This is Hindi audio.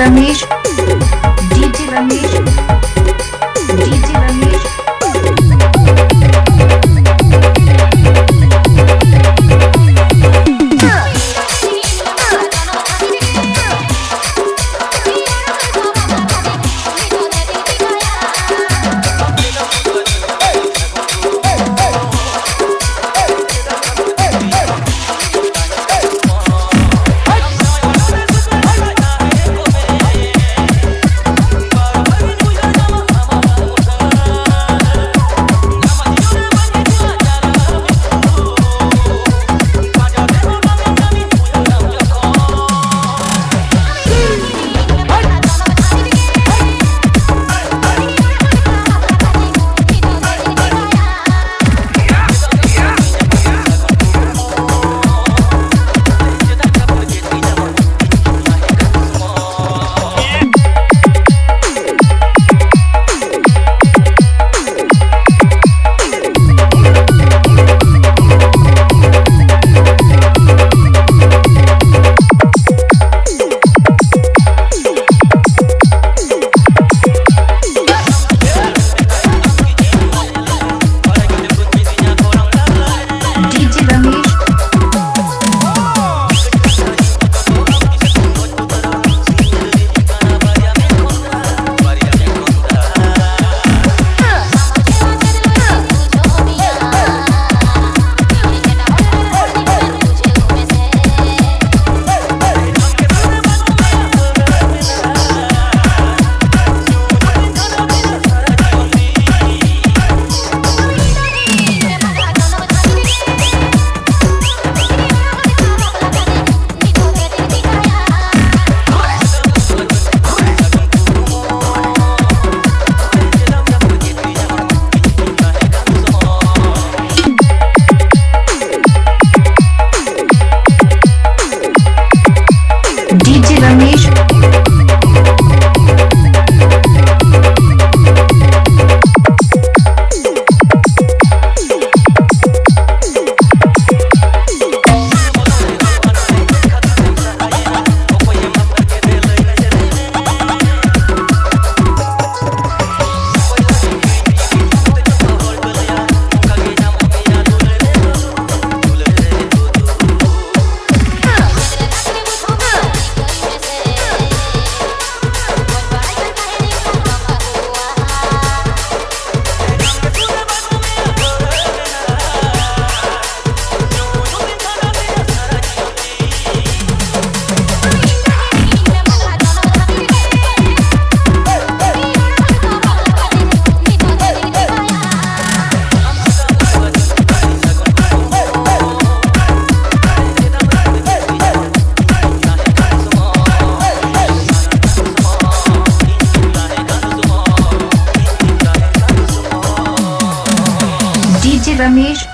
Ramesh DJ Ramesh DJ DJ Ramesh